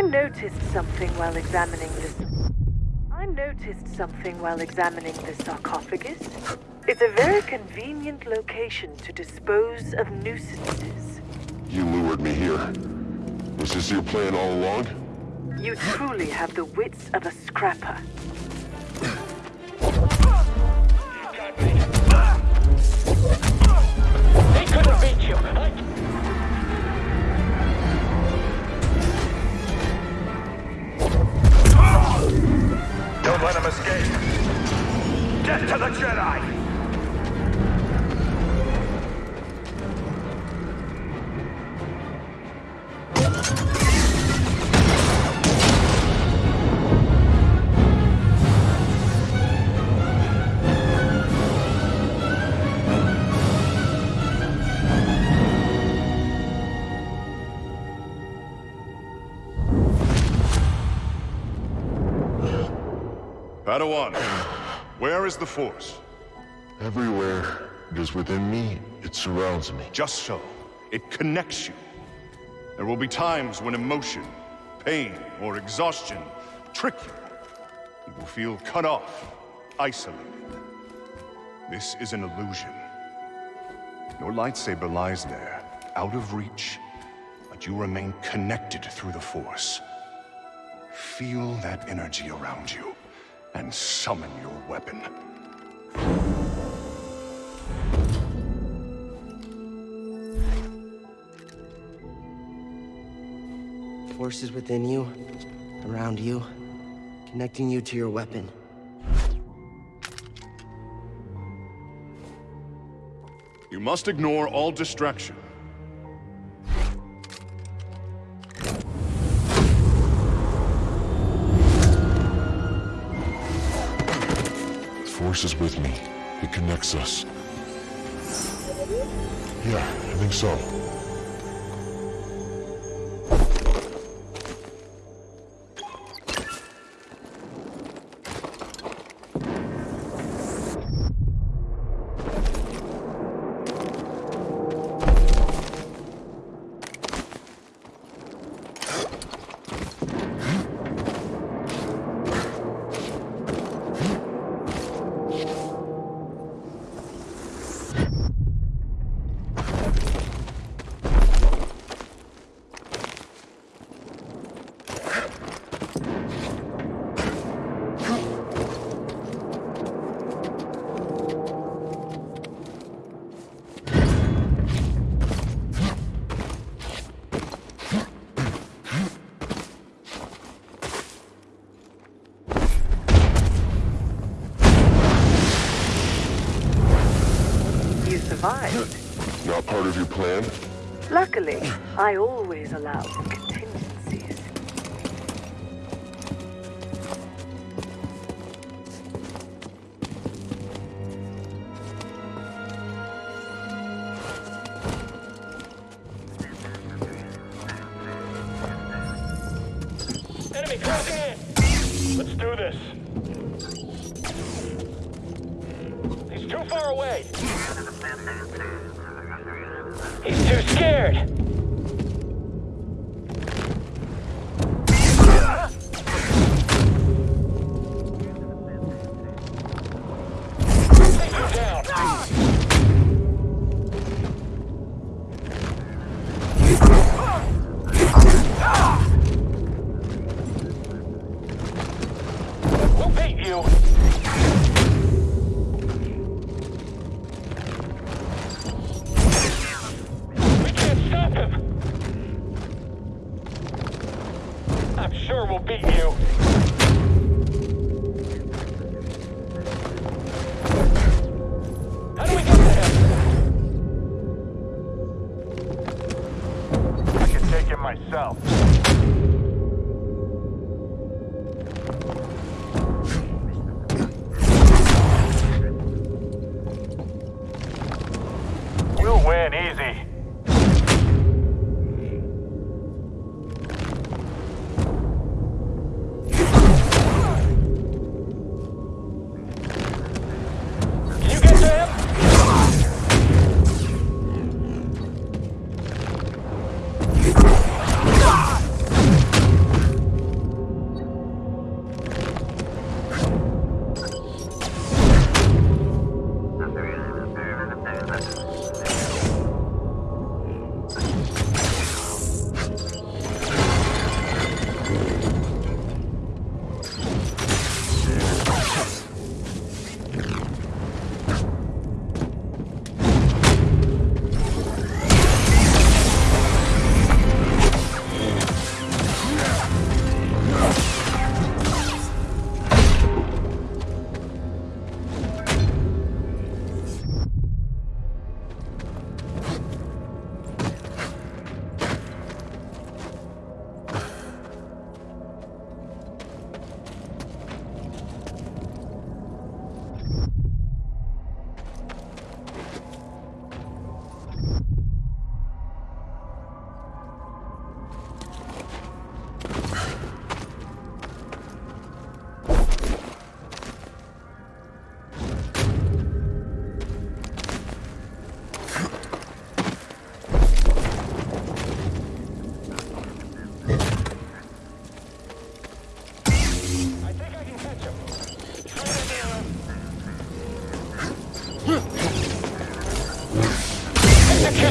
I noticed something while examining this. I noticed something while examining the sarcophagus. It's a very convenient location to dispose of nuisances. You lured me here. Was this your plan all along? You truly have the wits of a scrapper. Padawan, where is the Force? Everywhere. It is within me. It surrounds me. Just so. It connects you. There will be times when emotion, pain, or exhaustion trick you. You will feel cut off, isolated. This is an illusion. Your lightsaber lies there, out of reach, but you remain connected through the Force. Feel that energy around you, and summon your weapon. Forces within you, around you, connecting you to your weapon. You must ignore all distraction. Force is with me. It connects us. Yeah, I think so. Survived. Not part of your plan? Luckily, I always allow take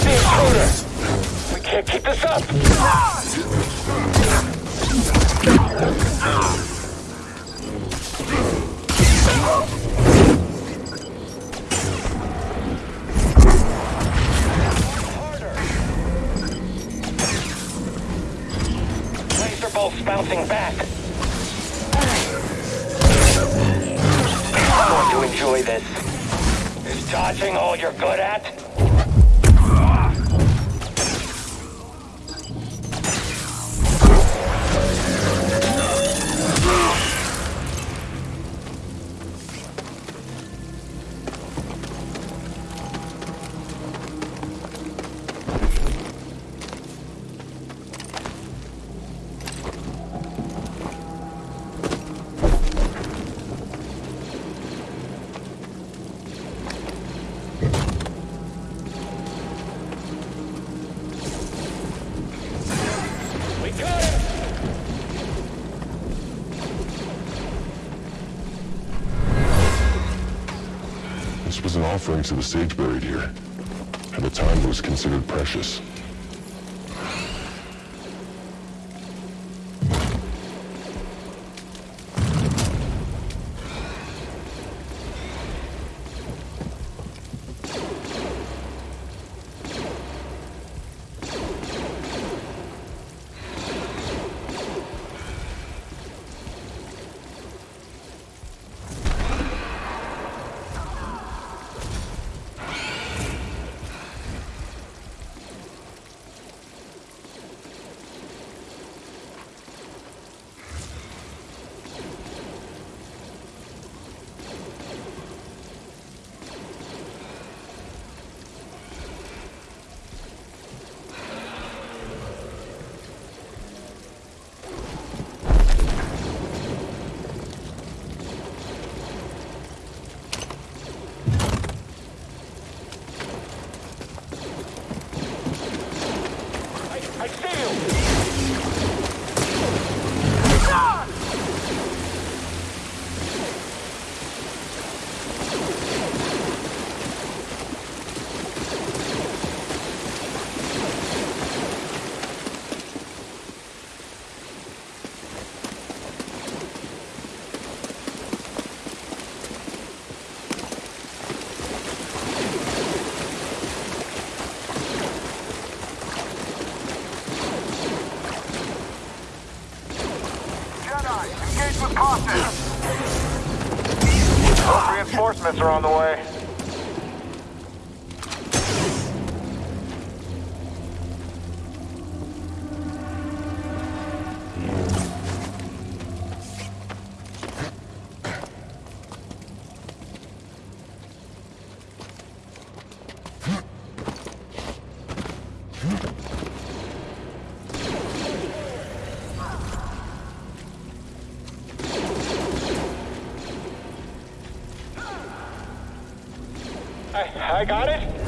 There's the intruder! We can't keep this up! Laser bolts bouncing back. I'm going to enjoy this. Is dodging all you're good at? Was an offering to the sage buried here. At the time, it was considered precious. I, I see you! Jedi, engage with caution! Those reinforcements are on the way. I, I got it?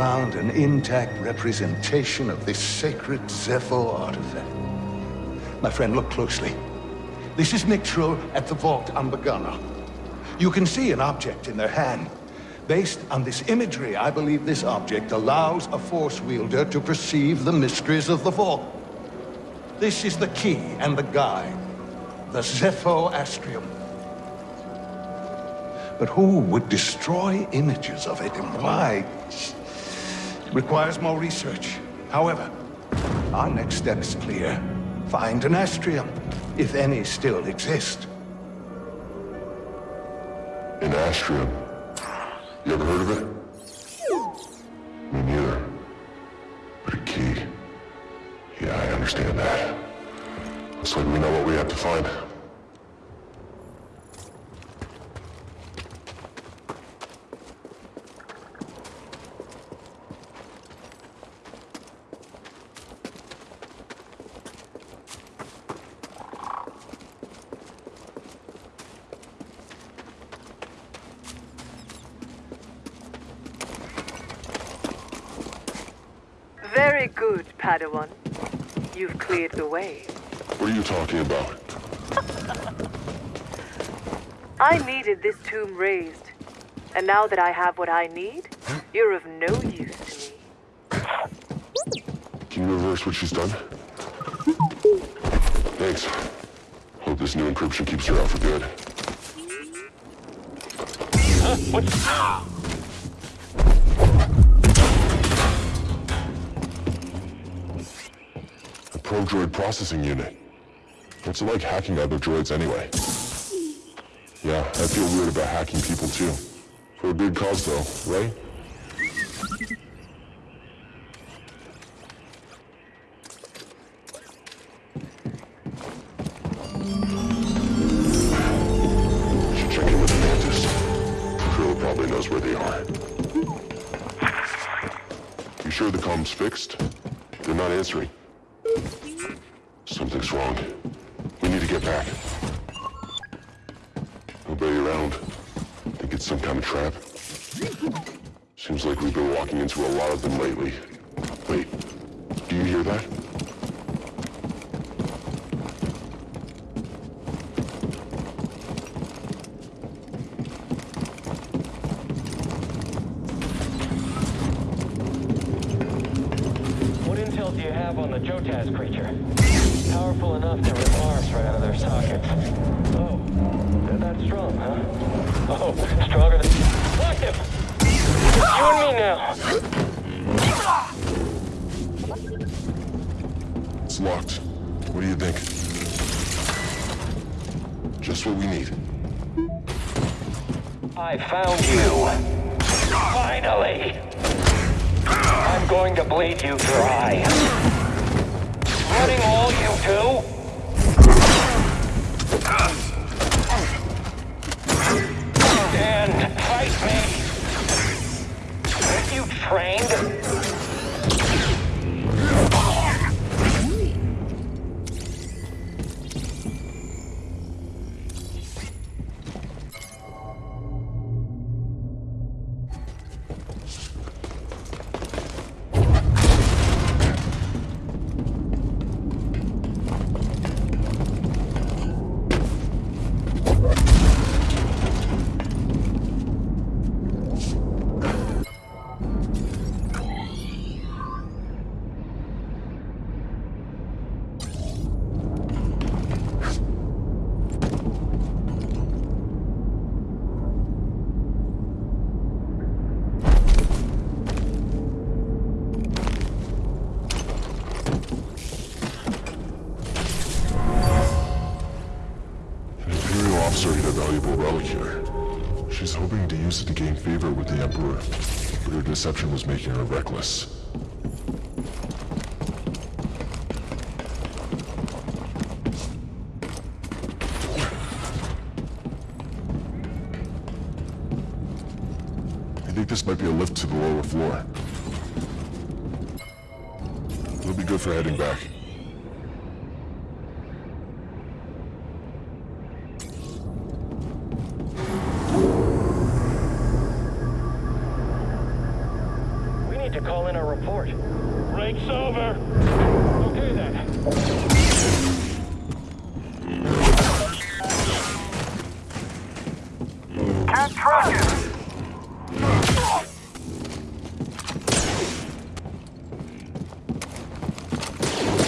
Found an intact representation of this sacred Zeffo artifact. My friend, look closely. This is Miktrull at the vault on Bogano. You can see an object in their hand. Based on this imagery, I believe this object allows a Force wielder to perceive the mysteries of the vault. This is the key and the guide. The Zeffo Astrium. But who would destroy images of it and why? Requires more research. However, our next step is clear. Find an Astrium, if any still exist. An Astrium. You ever heard of it? Me neither. But a key. Yeah, I understand that. Looks like we know what we have to find. Very good, Padawan. You've cleared the way. What are you talking about? I needed this tomb raised. And now that I have what I need, you're of no use to me. Can you reverse what she's done? Thanks. Hope this new encryption keeps her out for good. A probe-droid processing unit. What's it like hacking other droids anyway? Yeah, I feel weird about hacking people too. For a good cause though, right? Should check in with the Mantis. Krill probably knows where they are. You sure the comm's fixed? They're not answering. Trap. Seems like we've been walking into a lot of them lately. Wait, do you hear that? What intel do you have on the Jotaz creature? Powerful enough to rip arms right out of their sockets. Oh, they're that strong, huh? Oh, stronger than... Lock him! You and me now! It's locked. What do you think? Just what we need. I found you. Finally! I'm going to bleed you dry. Running all you two? Stand, fight me! Aren't you trained? The Emperor, but her deception was making her reckless. I think this might be a lift to the lower floor. It'll be good for heading back. Report. Break's over. Okay then. Can't track it.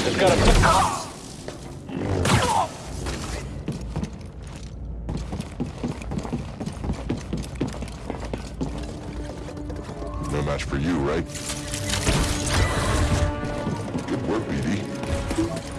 Just gotta... No match for you, right? Good work, BD.